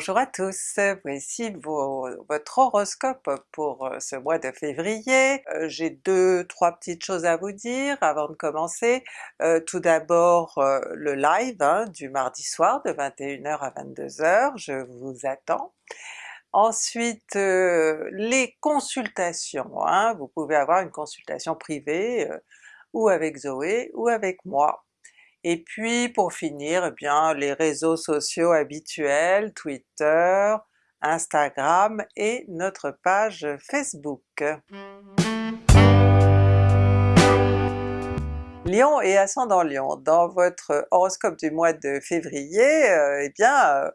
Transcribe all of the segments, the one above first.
Bonjour à tous, voici votre horoscope pour euh, ce mois de février. Euh, j'ai deux, trois petites choses à vous dire avant de commencer. Euh, tout d'abord le live hein, du mardi soir de 21h à 22h, je vous attends. Ensuite les consultations, hein. vous pouvez avoir une consultation privée ou avec Zoé ou avec moi. Et puis pour finir, eh bien les réseaux sociaux habituels, Twitter, Instagram et notre page Facebook. Lion et ascendant Lion, dans votre horoscope du mois de février, euh, eh bien euh,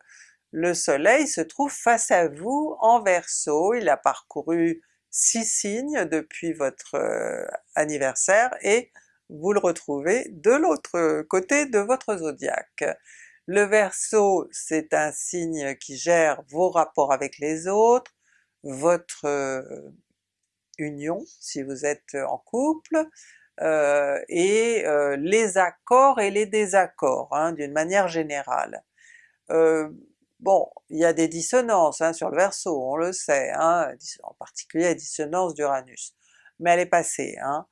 le soleil se trouve face à vous en Verseau, il a parcouru six signes depuis votre euh, anniversaire et vous le retrouvez de l'autre côté de votre zodiaque. Le Verseau c'est un signe qui gère vos rapports avec les autres, votre euh, union si vous êtes en couple, euh, et euh, les accords et les désaccords hein, d'une manière générale. bon, il y a des dissonances hein, sur le Verseau, on le sait, hein, en particulier la dissonance d'Uranus, mais elle est passée. Hein.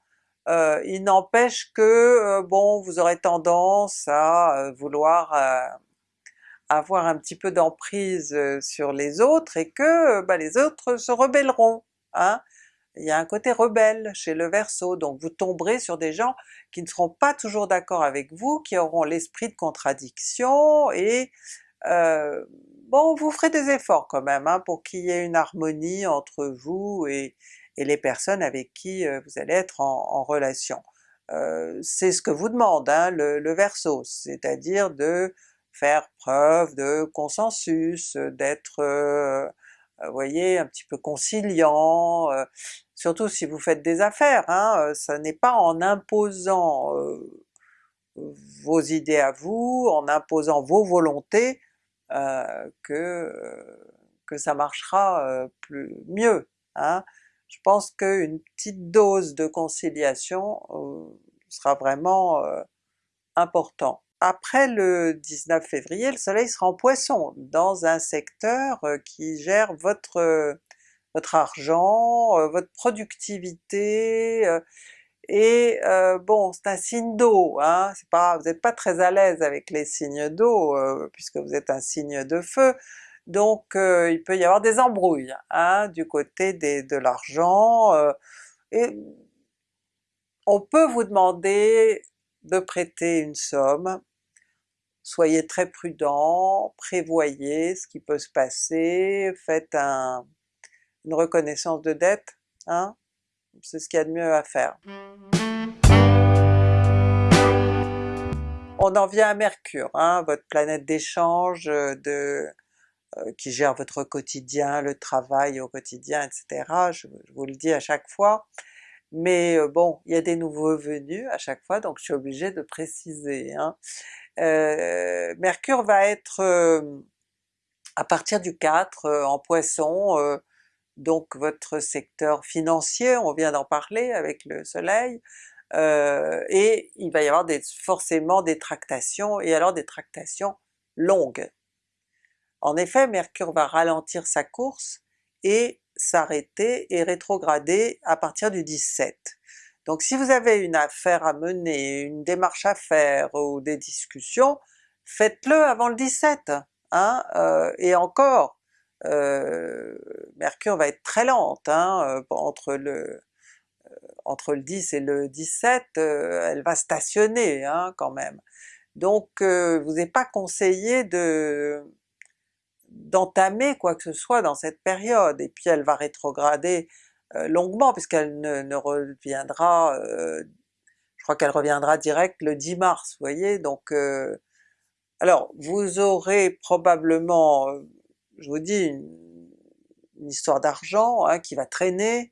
Euh, il n'empêche que euh, bon vous aurez tendance à euh, vouloir avoir un petit peu d'emprise sur les autres et que bah, les autres se rebelleront. Hein? Il y a un côté rebelle chez le Verseau, donc vous tomberez sur des gens qui ne seront pas toujours d'accord avec vous, qui auront l'esprit de contradiction et bon vous ferez des efforts quand même hein, pour qu'il y ait une harmonie entre vous et, et les personnes avec qui euh, vous allez être en, relation. Euh, c'est ce que vous demande hein, le, le Verseau, c'est-à-dire de faire preuve de consensus, d'être euh, voyez, un petit peu conciliant, surtout si vous faites des affaires, hein, ça n'est pas en imposant vos idées à vous, en imposant vos volontés que, que ça marchera mieux. Hein je pense qu'une petite dose de conciliation euh, sera vraiment euh, important. Après le 19 février, le soleil sera en Poisson, dans un secteur euh, qui gère votre, votre argent, votre productivité, et bon c'est un signe d'eau, hein, pas, vous n'êtes pas très à l'aise avec les signes d'eau puisque vous êtes un signe de feu, donc euh, il peut y avoir des embrouilles hein, du côté de l'argent, euh, et on peut vous demander de prêter une somme, soyez très prudent, prévoyez ce qui peut se passer, faites une reconnaissance de dette, hein, c'est ce qu'il y a de mieux à faire. On en vient à Mercure, hein, votre planète d'échange, de euh, qui gère votre quotidien, le travail au quotidien, etc. Je, vous le dis à chaque fois. Mais euh, bon, il y a des nouveaux venus à chaque fois, donc je suis obligée de préciser. Hein. Euh, Mercure va être à partir du 4 en Poisson, donc votre secteur financier, on vient d'en parler avec le soleil, et il va y avoir forcément des tractations, et alors des tractations longues. En effet, Mercure va ralentir sa course et s'arrêter et rétrograder à partir du 17. Donc si vous avez une affaire à mener, une démarche à faire ou des discussions, faites-le avant le 17, hein, euh, et encore, euh, Mercure va être très lente, hein, euh, entre le entre le 10 et le 17, elle va stationner hein, quand même. Donc vous n'est pas conseillé de d'entamer quoi que ce soit dans cette période, et puis elle va rétrograder longuement puisqu'elle ne, reviendra, euh, je crois qu'elle reviendra direct le 10 mars, vous voyez, donc alors vous aurez probablement, je vous dis, une, histoire d'argent hein, qui va traîner,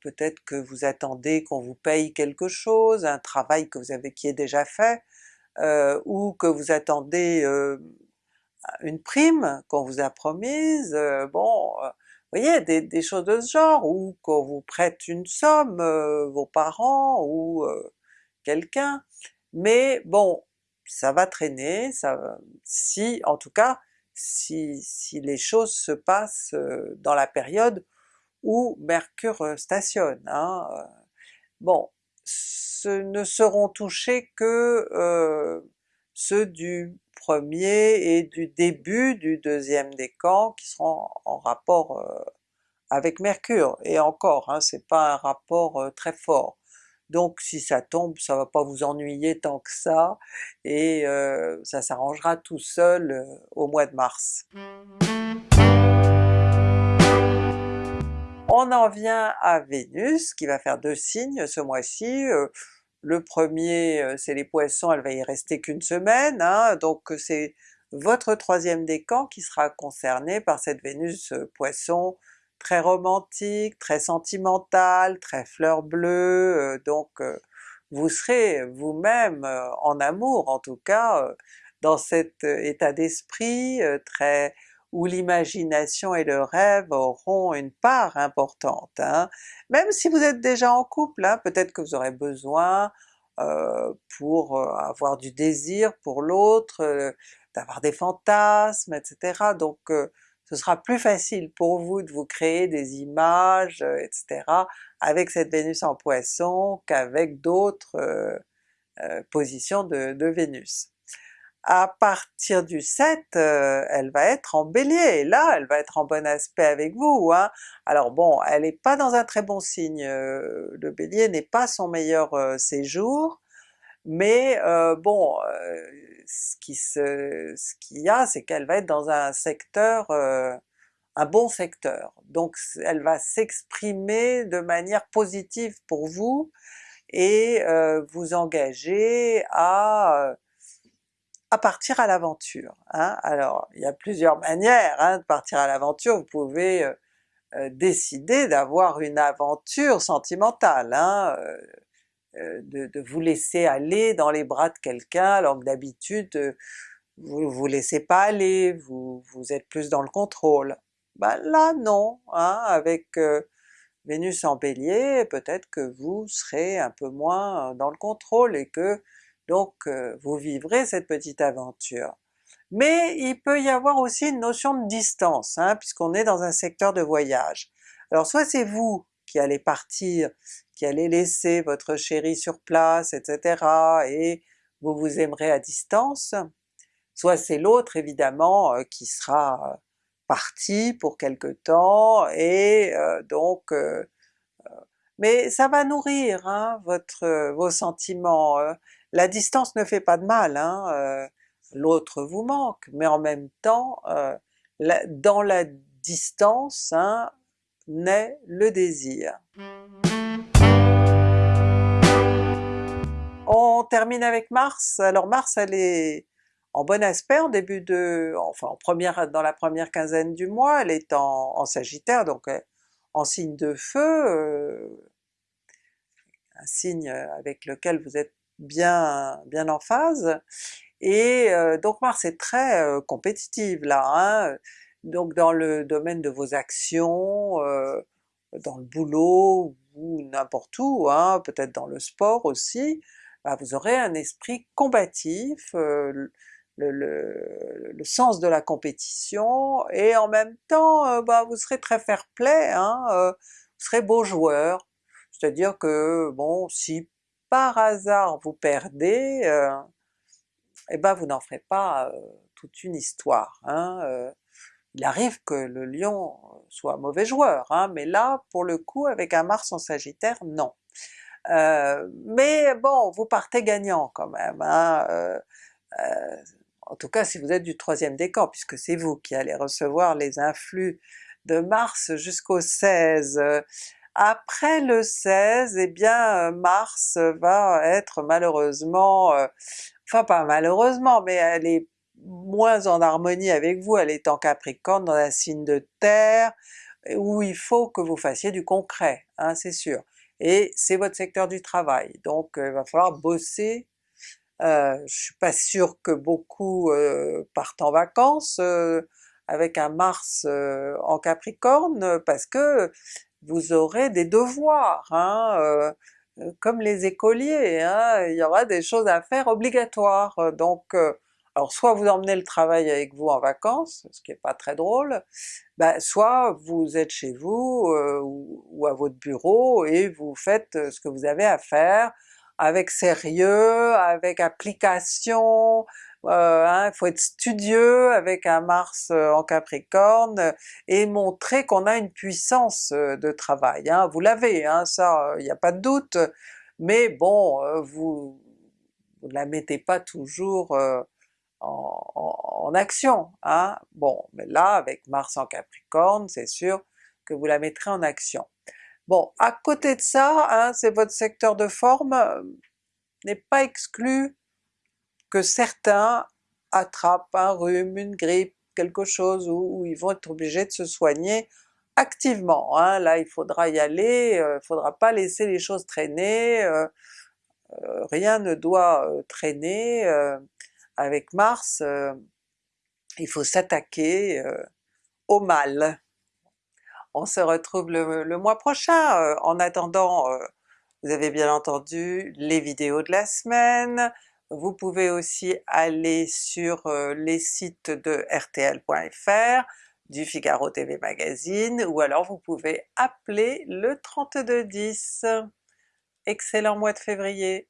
peut-être que vous attendez qu'on vous paye quelque chose, un travail que vous avez qui est déjà fait, ou que vous attendez une prime qu'on vous a promise, euh, bon, euh, vous voyez, des, choses de ce genre, ou qu'on vous prête une somme, euh, vos parents ou quelqu'un, mais bon, ça va traîner, ça, si, en tout cas, si, si les choses se passent dans la période où Mercure stationne. Hein. Bon, ce ne seront touchés que ceux du premier et du début du deuxième décan qui seront en rapport avec Mercure, et encore, hein, c'est pas un rapport très fort. Donc si ça tombe, ça va pas vous ennuyer tant que ça, et ça s'arrangera tout seul au mois de mars. On en vient à Vénus qui va faire deux signes ce mois-ci, le premier c'est les Poissons, elle va y rester qu'une semaine, hein, donc c'est votre troisième décan qui sera concerné par cette Vénus Poisson très romantique, très sentimentale, très fleur bleue, donc vous serez vous-même en amour en tout cas, dans cet état d'esprit très où l'imagination et le rêve auront une part importante. Hein. Même si vous êtes déjà en couple, hein, peut-être que vous aurez besoin pour avoir du désir pour l'autre, d'avoir des fantasmes, etc. Donc ce sera plus facile pour vous de vous créer des images, etc. avec cette Vénus en Poisson qu'avec d'autres positions de Vénus à partir du 7, euh, elle va être en Bélier, et là elle va être en bon aspect avec vous. Hein. Alors bon, elle n'est pas dans un très bon signe, euh, le Bélier n'est pas son meilleur euh, séjour, mais bon, ce qui ce qu'il y a, c'est qu'elle va être dans un secteur, un bon secteur, donc elle va s'exprimer de manière positive pour vous, et vous engager à à partir à l'aventure. Hein. Alors il y a plusieurs manières hein, de partir à l'aventure, vous pouvez euh, euh, décider d'avoir une aventure sentimentale, hein, euh, de, vous laisser aller dans les bras de quelqu'un alors que d'habitude vous ne vous laissez pas aller, vous, vous êtes plus dans le contrôle. Ben là non, hein, avec Vénus en Bélier, peut-être que vous serez un peu moins dans le contrôle et que donc vous vivrez cette petite aventure. Mais il peut y avoir aussi une notion de distance, hein, puisqu'on est dans un secteur de voyage. Alors soit c'est vous qui allez partir, qui allez laisser votre chéri sur place, etc. et vous vous aimerez à distance, soit c'est l'autre évidemment qui sera parti pour quelque temps et donc mais ça va nourrir hein, votre, vos sentiments, la distance ne fait pas de mal, hein, euh, l'autre vous manque, mais en même temps, euh, dans la distance hein, naît le désir. On termine avec Mars, alors Mars elle est en bon aspect en début de... enfin en première, dans la première quinzaine du mois, elle est en, Sagittaire, donc euh, en signe de feu, un signe avec lequel vous êtes bien, bien en phase, et donc Mars est très compétitive là, hein. donc dans le domaine de vos actions, dans le boulot ou n'importe où, hein, peut-être dans le sport aussi, bah, vous aurez un esprit combatif, le, le, sens de la compétition, et en même temps bah, vous serez très fair-play, hein, vous serez beau joueur, c'est-à-dire que bon, si par hasard vous perdez, euh, eh ben vous n'en ferez pas euh, toute une histoire. Hein, euh. il arrive que le lion soit mauvais joueur, hein, mais là pour le coup avec un Mars en Sagittaire, non. mais bon, vous partez gagnant quand même, hein, en tout cas si vous êtes du troisième décan, puisque c'est vous qui allez recevoir les influx de Mars jusqu'au 16. Après le 16, eh bien Mars va être malheureusement, euh, enfin pas malheureusement, mais elle est moins en harmonie avec vous, elle est en Capricorne dans un signe de terre, où il faut que vous fassiez du concret, hein, c'est sûr. Et c'est votre secteur du travail, donc euh, il va falloir bosser. Euh, je suis pas sûre que beaucoup partent en vacances avec un Mars en Capricorne, parce que vous aurez des devoirs, hein, euh, euh, comme les écoliers, hein, il y aura des choses à faire obligatoires, donc euh, Alors soit vous emmenez le travail avec vous en vacances, ce qui n'est pas très drôle, ben soit vous êtes chez vous ou, à votre bureau et vous faites ce que vous avez à faire avec sérieux, avec application, euh, hein, il faut être studieux avec un Mars euh, en Capricorne et montrer qu'on a une puissance euh, de travail. Hein. Vous l'avez, hein, ça il n'y a pas de doute, mais bon, vous ne la mettez pas toujours en, action. Hein. Bon, mais là avec Mars en Capricorne, c'est sûr que vous la mettrez en action. Bon, à côté de ça, hein, c'est votre secteur de forme, n'est pas exclu que certains attrapent un rhume, une grippe, quelque chose où, ils vont être obligés de se soigner activement. Hein. Là il faudra y aller, il euh, faudra pas laisser les choses traîner, euh, euh, rien ne doit traîner avec Mars, il faut s'attaquer au mal. On se retrouve le mois prochain, en attendant vous avez bien entendu les vidéos de la semaine, vous pouvez aussi aller sur les sites de rtl.fr, du Figaro TV Magazine, ou alors vous pouvez appeler le 3210. Excellent mois de février!